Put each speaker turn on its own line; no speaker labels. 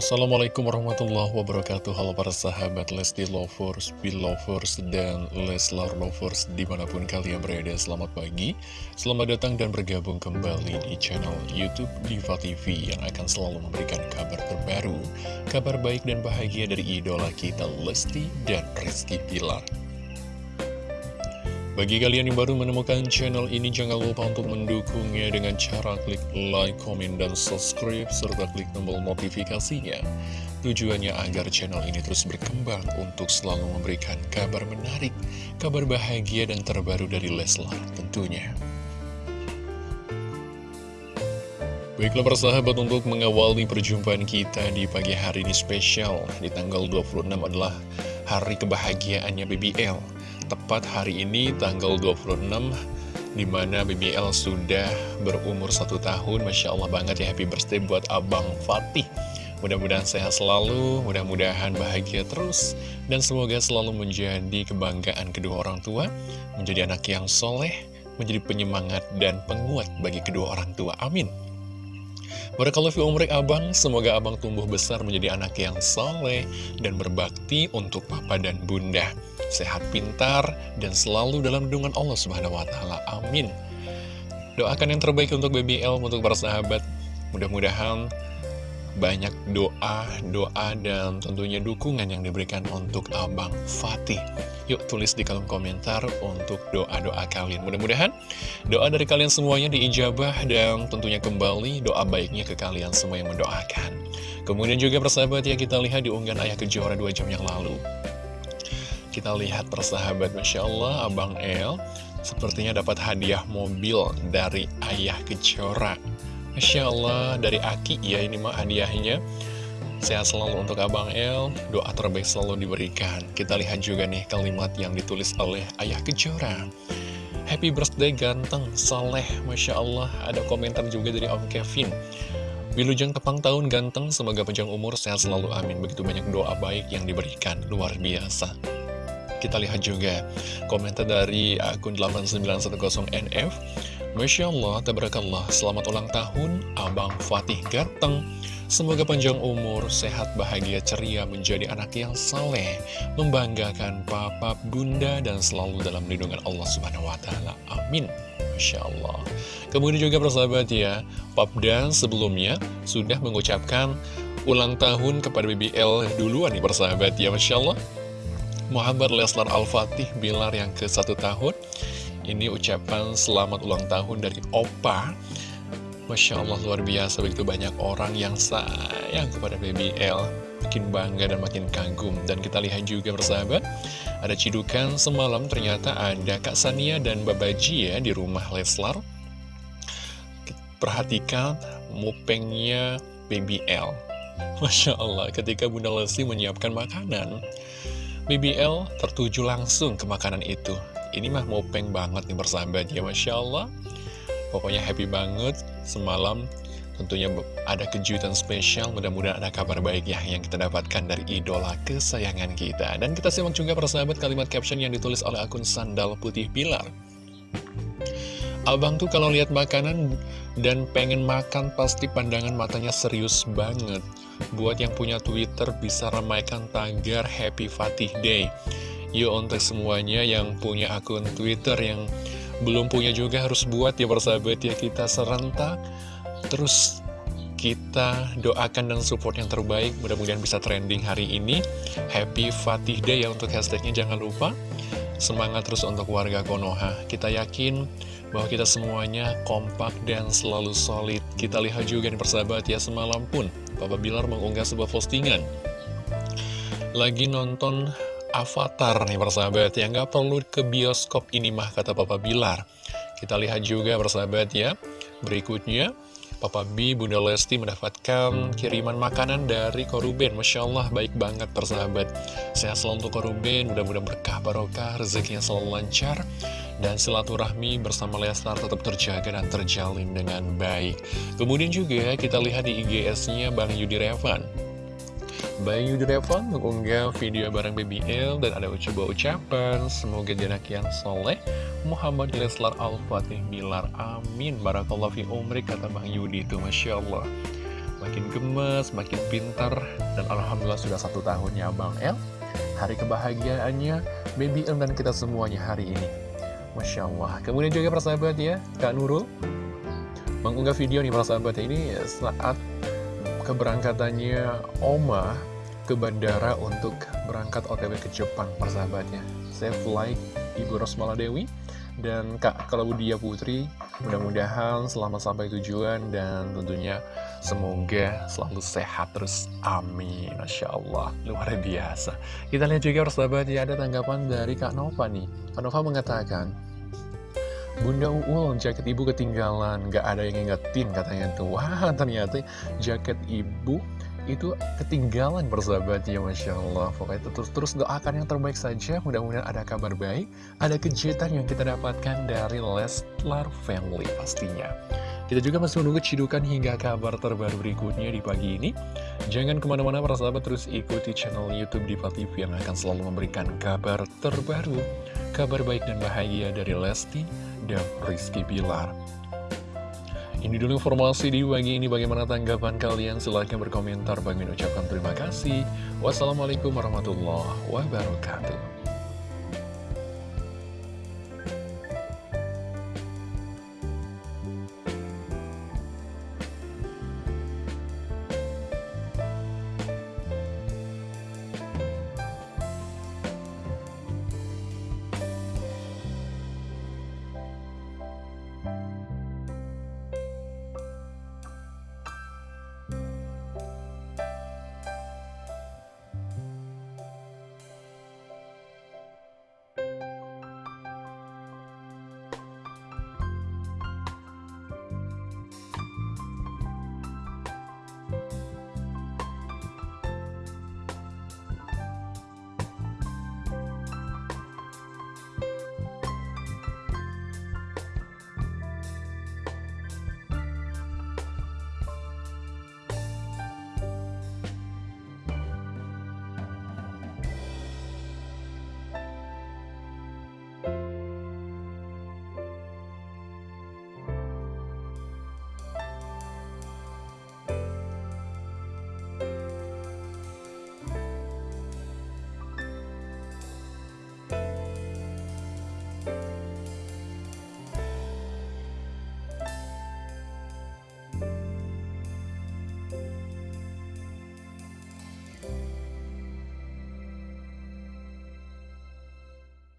Assalamualaikum warahmatullahi wabarakatuh. Halo para sahabat Lesti Lovers, Belovers, dan Leslar Lovers Di mana pun kalian berada, selamat pagi Selamat datang dan bergabung kembali di channel Youtube Diva TV Yang akan selalu memberikan kabar terbaru Kabar baik dan bahagia dari idola kita Lesti dan Rizky Pilar bagi kalian yang baru menemukan channel ini, jangan lupa untuk mendukungnya dengan cara klik like, komen, dan subscribe, serta klik tombol notifikasinya. Tujuannya agar channel ini terus berkembang untuk selalu memberikan kabar menarik, kabar bahagia, dan terbaru dari Leslar tentunya. Baiklah persahabat untuk mengawali perjumpaan kita di pagi hari ini spesial Di tanggal 26 adalah hari kebahagiaannya BBL tepat hari ini tanggal 26 Di mana BBL sudah berumur satu tahun. Masya Allah banget ya happy birthday buat Abang Fatih. Mudah-mudahan sehat selalu, mudah-mudahan bahagia terus Dan semoga selalu menjadi kebanggaan kedua orang tua Menjadi anak yang soleh, menjadi penyemangat dan penguat bagi kedua orang tua. Amin Barakallahu fi umrik abang, semoga abang tumbuh besar menjadi anak yang soleh dan berbakti untuk papa dan bunda. Sehat pintar dan selalu dalam lindungan Allah subhanahu wa ta'ala. Amin. Doakan yang terbaik untuk BBL, untuk para sahabat. Mudah-mudahan banyak doa, doa dan tentunya dukungan yang diberikan untuk Abang Fatih. Yuk tulis di kolom komentar untuk doa-doa kalian. Mudah-mudahan doa dari kalian semuanya diijabah dan tentunya kembali doa baiknya ke kalian semua yang mendoakan. Kemudian juga persahabat ya kita lihat di unggahan Ayah Kejora 2 jam yang lalu. Kita lihat persahabat Masya Allah Abang El sepertinya dapat hadiah mobil dari Ayah Kejora. Masya Allah, dari Aki ya ini mah hadiahnya. Sehat selalu untuk Abang El, doa terbaik selalu diberikan. Kita lihat juga nih kalimat yang ditulis oleh Ayah Kejora. Happy birthday ganteng, soleh, Masya Allah. Ada komentar juga dari Om Kevin. Wilujeng tepang tahun ganteng, semoga panjang umur, sehat selalu, amin. Begitu banyak doa baik yang diberikan, luar biasa. Kita lihat juga komentar dari akun 8910NF. Masya Allah, tabarakallah, selamat ulang tahun Abang Fatih Gateng. Semoga panjang umur, sehat, bahagia, ceria, menjadi anak yang saleh, membanggakan papa, bunda, dan selalu dalam lindungan Allah Subhanahu wa Ta'ala. Amin. Masya Allah. Kemudian juga persahabat ya, Pap dan sebelumnya sudah mengucapkan ulang tahun kepada BBL duluan nih persahabat ya, Masya Allah. Muhammad Leslar Al-Fatih Bilar yang ke satu tahun ini ucapan selamat ulang tahun dari Opa. Masya Allah luar biasa. Begitu banyak orang yang sayang kepada BBL Makin bangga dan makin kagum. Dan kita lihat juga bersahabat Ada cidukan semalam. Ternyata ada Kak Sania dan Babaji ya di rumah Leslar. Perhatikan mupengnya BBL Masya Allah ketika Bunda Lesti menyiapkan makanan BBL tertuju langsung ke makanan itu ini mah mopeng banget nih bersahabat ya Masya Allah. Pokoknya happy banget. Semalam tentunya ada kejutan spesial. Mudah-mudahan ada kabar baik ya Yang kita dapatkan dari idola kesayangan kita. Dan kita simak juga persahabat kalimat caption yang ditulis oleh akun Sandal Putih Pilar. Abang tuh kalau lihat makanan dan pengen makan pasti pandangan matanya serius banget. Buat yang punya Twitter bisa ramaikan tagar Happy Fatih Day. Yuk untuk semuanya yang punya akun Twitter yang belum punya juga harus buat ya persahabat ya kita serentak. Terus kita doakan dan support yang terbaik mudah-mudahan bisa trending hari ini. Happy Fatih Day ya untuk hashtagnya jangan lupa. Semangat terus untuk warga Konoha. Kita yakin bahwa kita semuanya kompak dan selalu solid. Kita lihat juga nih persahabat ya semalam pun Papa Bilar mengunggah sebuah postingan. Lagi nonton Avatar nih persahabat ya. Nggak perlu ke bioskop ini mah kata Papa Bilar. Kita lihat juga persahabat ya. Berikutnya Papa B, Bunda Lesti mendapatkan kiriman makanan dari Koruben. Masya Allah baik banget persahabat. Sehat selalu untuk Koruben, mudah-mudahan berkah barokah, rezekinya selalu lancar Dan silaturahmi bersama Lestar tetap terjaga dan terjalin dengan baik. Kemudian juga kita lihat di IGS-nya Bang Yudi Revan Bayu Drevan mengunggah video bareng BBL dan ada ucapan ucapan. Semoga anak yang soleh. Muhammad Leslar Al-Fatih Bilar. Amin. Barakallah fi umri kata Bang Yudi itu. Masya Allah. Makin gemes, makin pintar, dan Alhamdulillah sudah satu tahunnya Abang El. Hari kebahagiaannya, Baby El dan kita semuanya hari ini. Masya Allah. Kemudian juga persahabat ya, Kak Nurul. Mengunggah video nih persahabat ini saat keberangkatannya Oma ke bandara untuk berangkat OTW ke Jepang persahabatnya. Saya fly Ibu Rosmala Dewi dan Kak Claudia Putri. Mudah-mudahan selamat sampai tujuan dan tentunya semoga selalu sehat terus. Amin. Masya Allah. Luar biasa. Kita lihat juga persahabat ya ada tanggapan dari Kak Nova nih. Kak Nova mengatakan Bunda Uul, jaket ibu ketinggalan, gak ada yang ngingetin katanya tuh. Wah, ternyata jaket ibu itu ketinggalan bersahabat ya Masya Allah Pokoknya terus-terus doakan yang terbaik saja. Mudah-mudahan ada kabar baik Ada kejutan yang kita dapatkan dari Leslar Family pastinya. Kita juga masih menunggu cidukan hingga kabar terbaru berikutnya di pagi ini. Jangan ke mana-mana para sahabat terus ikuti channel Youtube Diva TV Yang akan selalu memberikan kabar terbaru Kabar baik dan bahagia dari Lesti dan Rizky Bilar ini dulu informasi di pagi ini bagaimana tanggapan kalian? Silahkan berkomentar. Bagi ucapkan terima kasih. Wassalamualaikum warahmatullahi wabarakatuh